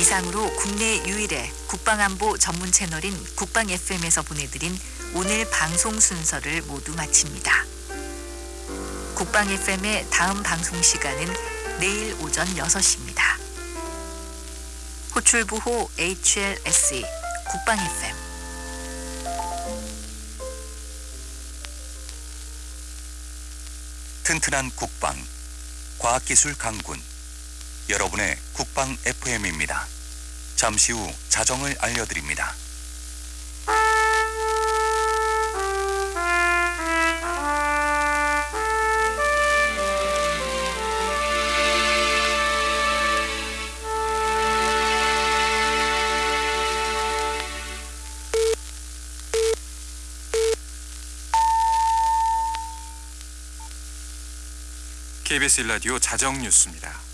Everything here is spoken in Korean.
이상으로 국내 유일의 국방안보 전문 채널인 국방 FM에서 보내드린 오늘 방송 순서를 모두 마칩니다. 국방 FM의 다음 방송 시간은 내일 오전 6시입니다. 호출부호 HLSE 국방 FM 튼튼한 국방, 과학기술 강군, 여러분의 국방 FM입니다. 잠시 후 자정을 알려드립니다. 일라디오 자정 뉴스입니다.